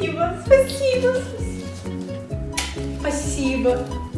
Спасибо, спасибо, спасибо. Спасибо.